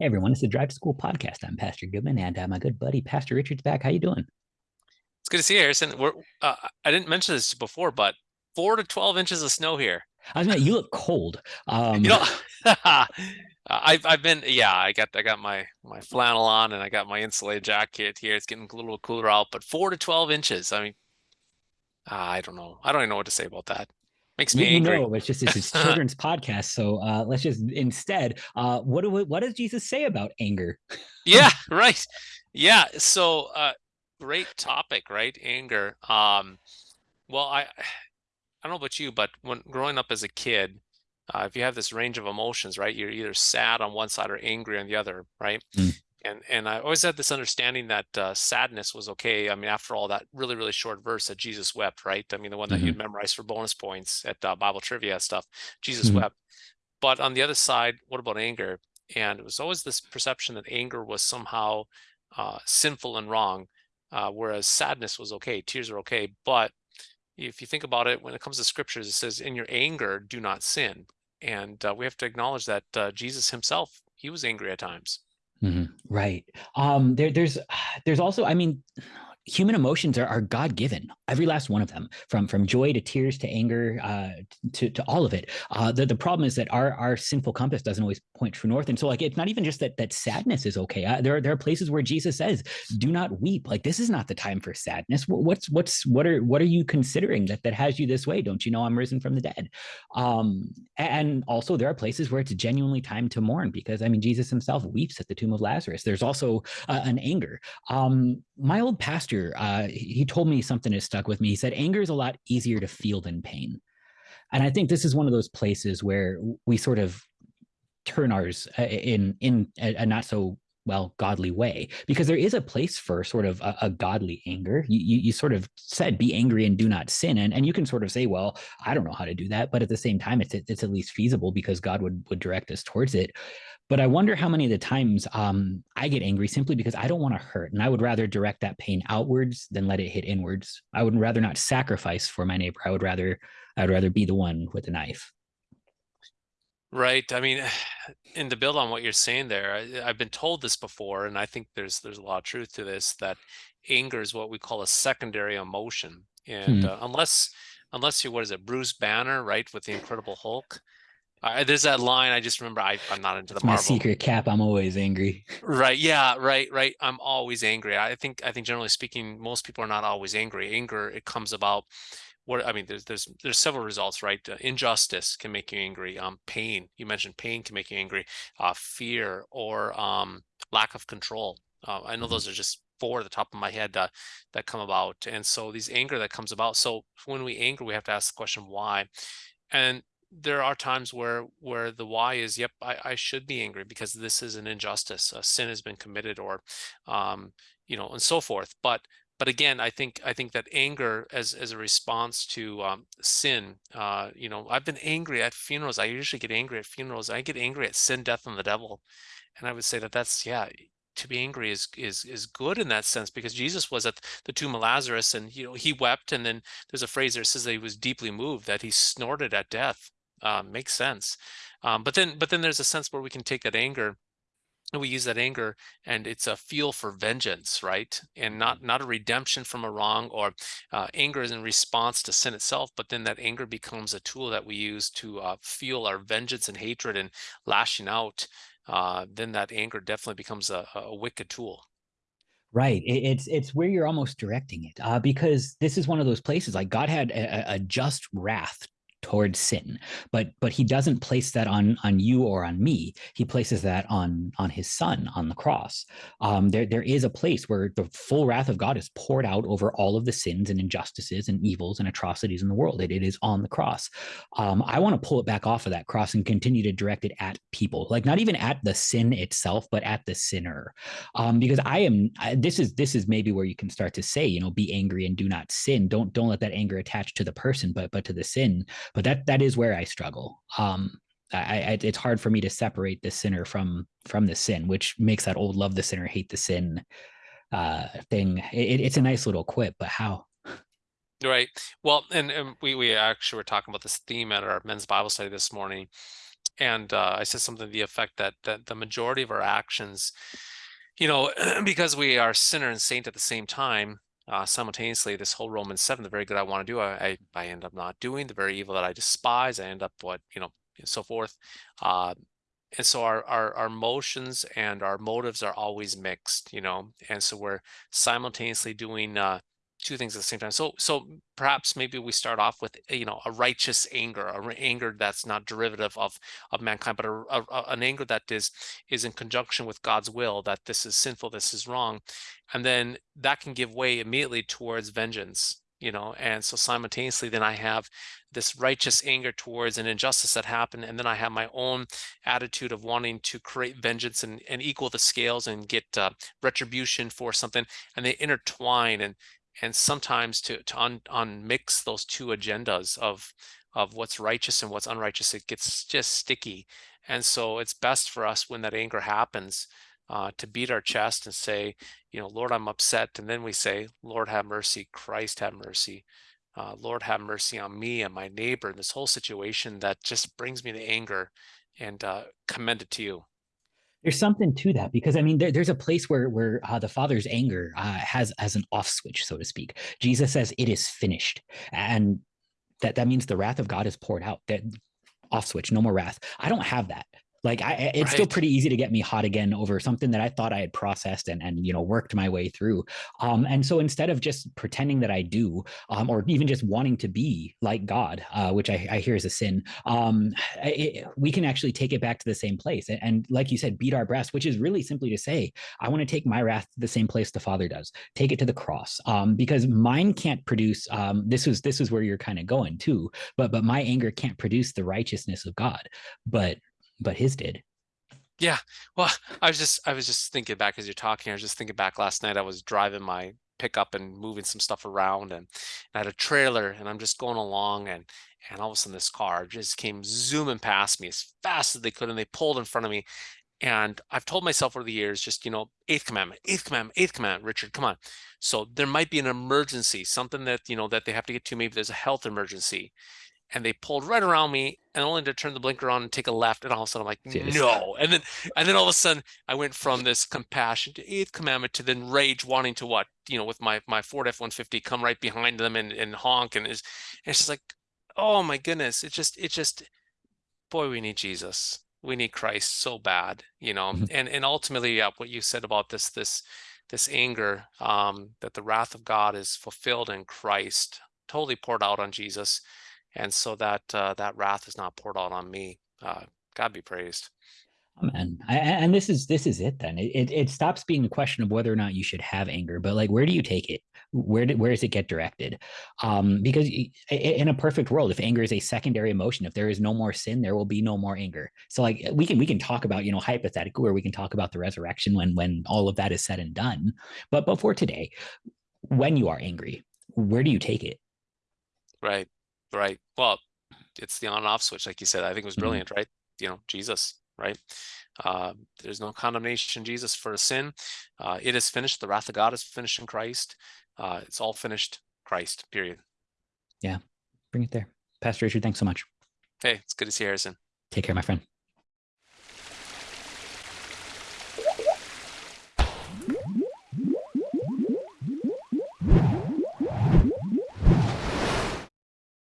Hey everyone, it's the Drive to School podcast. I'm Pastor Goodman, and uh, my good buddy Pastor Richard's back. How you doing? It's good to see you, Harrison. We're uh, I didn't mention this before, but four to twelve inches of snow here. I was gonna, you look cold. Um, You know, I've I've been yeah. I got I got my my flannel on and I got my insulated jacket here. It's getting a little cooler out, but four to twelve inches. I mean, I don't know. I don't even know what to say about that. Makes me you angry. know, it's just it's, children's podcast. So uh, let's just instead, uh, what do we, what does Jesus say about anger? Yeah, right. Yeah. So uh, great topic, right? Anger. Um, well, I I don't know about you, but when growing up as a kid, uh, if you have this range of emotions, right, you're either sad on one side or angry on the other, right? Mm. And and I always had this understanding that uh, sadness was okay. I mean, after all, that really really short verse that Jesus wept, right? I mean, the one that Mhm. you'd memorize for bonus points at uh, Bible trivia stuff. Jesus Mhm. wept. But on the other side, what about anger? And it was always this perception that anger was somehow uh, sinful and wrong, uh, whereas sadness was okay, tears are okay. But if you think about it, when it comes to scriptures, it says, "In your anger, do not sin." And uh, we have to acknowledge that uh, Jesus himself, he was angry at times. Mhm. Right. Um, there, there's, there's also, I mean, human emotions are, are God given, every last one of them, from from joy to tears to anger uh, to to all of it. Uh, the the problem is that our our sinful compass doesn't always point true north, and so like it's not even just that that sadness is okay. Uh, there are there are places where Jesus says, "Do not weep." Like this is not the time for sadness. What's what's what are what are you considering that that has you this way? Don't you know I'm risen from the dead? Um, and also there are places where it's genuinely time to mourn because I mean Jesus himself weeps at the tomb of Lazarus. There's also uh, an anger. Um, my old pastor, uh, he told me something that stuck with me. He said, anger is a lot easier to feel than pain. And I think this is one of those places where we sort of turn ours uh, in in a, a not so well godly way because there is a place for sort of a, a godly anger you, you, you sort of said be angry and do not sin and, and you can sort of say well i don't know how to do that but at the same time it's it's at least feasible because god would would direct us towards it but I wonder how many of the times um, I get angry simply because I don't want to hurt, and I would rather direct that pain outwards than let it hit inwards. I would rather not sacrifice for my neighbor. I would rather I would rather be the one with the knife. Right. I mean, and to build on what you're saying there, I, I've been told this before, and I think there's there's a lot of truth to this that anger is what we call a secondary emotion, and Hmm. uh, unless unless you what is it, Bruce Banner, right, with the Incredible Hulk, there's that line I just remember. I, I'm not into the It's my Marvel. secret cap. I'm always angry. Right. Yeah. Right. Right. I'm always angry. I think. I think generally speaking, most people are not always angry. Anger it comes about. What I mean, there's there's there's several results, right? Uh, injustice can make you angry. Um, pain. You mentioned pain can make you angry. Uh, fear or um lack of control. Uh, I know Mhm. those are just four at the top of my head uh, that come about. And so these anger that comes about. So when we anger, we have to ask the question why. And there are times where where the why is yep I, I should be angry because this is an injustice a sin has been committed or um you know and so forth but but again i think i think that anger as as a response to um sin uh you know i've been angry at funerals i usually get angry at funerals i get angry at sin death and the devil and i would say that that's yeah to be angry is is is good in that sense because jesus was at the tomb of lazarus and you know he wept and then there's a phrase there that says that he was deeply moved that he snorted at death um, makes sense. Um, but then, but then there's a sense where we can take that anger and we use that anger and it's a feel for vengeance right and not not a redemption from a wrong or uh, anger is in response to sin itself but then that anger becomes a tool that we use to uh, feel our vengeance and hatred and lashing out uh, then that anger definitely becomes a, a wicked tool Right. It, it's it's where you're almost directing it, uh, because this is one of those places. Like God had a, a just wrath towards sin. But but he doesn't place that on on you or on me. He places that on on his son on the cross. Um there there is a place where the full wrath of god is poured out over all of the sins and injustices and evils and atrocities in the world. It, it is on the cross. Um i want to pull it back off of that cross and continue to direct it at people. Like not even at the sin itself but at the sinner. Um because i am I, this is this is maybe where you can start to say you know be angry and do not sin. Don't don't let that anger attach to the person but but to the sin but that that is where I struggle. Um, I, I, it's hard for me to separate the sinner from from the sin, which makes that old love the sinner, hate the sin uh, thing. It, it's a nice little quip, but how? right well and, and we we actually were talking about this theme at our men's bible study this morning and uh, I said something to the effect that that the majority of our actions, you know, because we are sinner and saint at the same time, uh, simultaneously, this whole Romans seven, the very good I want to do, I, I I end up not doing. The very evil that I despise, I end up what you know, and so forth. Uh, and so our, our our motions and our motives are always mixed, you know, and so we're simultaneously doing uh, two things at the same time. So so perhaps maybe we start off with you know a righteous anger, a anger that's not derivative of of mankind, but a, a, a- an anger that is is in conjunction with God's will that this is sinful, this is wrong, and then that can give way immediately towards vengeance. You know, and so simultaneously, then I have this righteous anger towards an injustice that happened, and then I have my own attitude of wanting to create vengeance and, and equal the scales and get uh, retribution for something, and they intertwine. And and sometimes to to un, unmix those two agendas of of what's righteous and what's unrighteous it gets just sticky. And so it's best for us when that anger happens uh, to beat our chest and say you know lord i'm upset. And then we say lord have mercy. Christ have mercy. Uh, lord have mercy on me and my neighbor. And this whole situation that just brings me to anger and uh, commend it to you There's something to that because I mean, there, there's a place where where uh, the Father's anger uh, has has an off switch, so to speak. Jesus says, "It is finished," and that that means the wrath of God is poured out. That off switch, no more wrath. I don't have that. Like I, it's still pretty easy to get me hot again over something that I thought I had processed and and you know worked my way through. Um, and so instead of just pretending that I do, um, or even just wanting to be like God, uh, which I, I hear is a sin, um, it, we can actually take it back to the same place. And, and like you said, beat our breast, which is really simply to say, I want to take my wrath to the same place the Father does. Take it to the cross, um, because mine can't produce. Um, this was this is where you're kind of going too, but but my anger can't produce the righteousness of God, but but his did. Yeah. Well, I was just I was just thinking back as you're talking. I was just thinking back last night. I was driving my pickup and moving some stuff around, and I had a trailer, and I'm just going along, and and all of a sudden this car just came zooming past me as fast as they could, and they pulled in front of me. And I've told myself over the years, just you know, eighth commandment, eighth commandment, eighth commandment. Richard, come on. So there might be an emergency, something that you know that they have to get to. Maybe there's a health emergency, and they pulled right around me and only to turn the blinker on and take a left and all of a sudden i'm like Yes. no and then and then all of a sudden i went from this compassion to eighth commandment to then rage wanting to what you know with my my ford f-150 come right behind them and, and honk and it's, it's just like oh my goodness it just it just boy we need jesus we need christ so bad you know Mhm. and and ultimately yeah what you said about this this this anger um that the wrath of god is fulfilled in christ totally poured out on jesus and so that uh, that wrath is not poured out on me. Uh, God be praised. Amen. I, and this is this is it then. It, it it stops being the question of whether or not you should have anger, but like where do you take it? Where did where does it get directed? Um, because in a perfect world, if anger is a secondary emotion, if there is no more sin, there will be no more anger. So like we can we can talk about you know hypothetical, where we can talk about the resurrection when when all of that is said and done. But before today, when you are angry, where do you take it? Right, right. Well, it's the on and off switch, like you said. I think it was Mhm. brilliant, right? You know, Jesus, right? Uh, there's no condemnation, Jesus, for a sin. Uh, it is finished. The wrath of God is finished in Christ. Uh, it's all finished. Christ. Period. Yeah, bring it there, Pastor Richard. Thanks so much. Hey, it's good to see you, Harrison. Take care, my friend.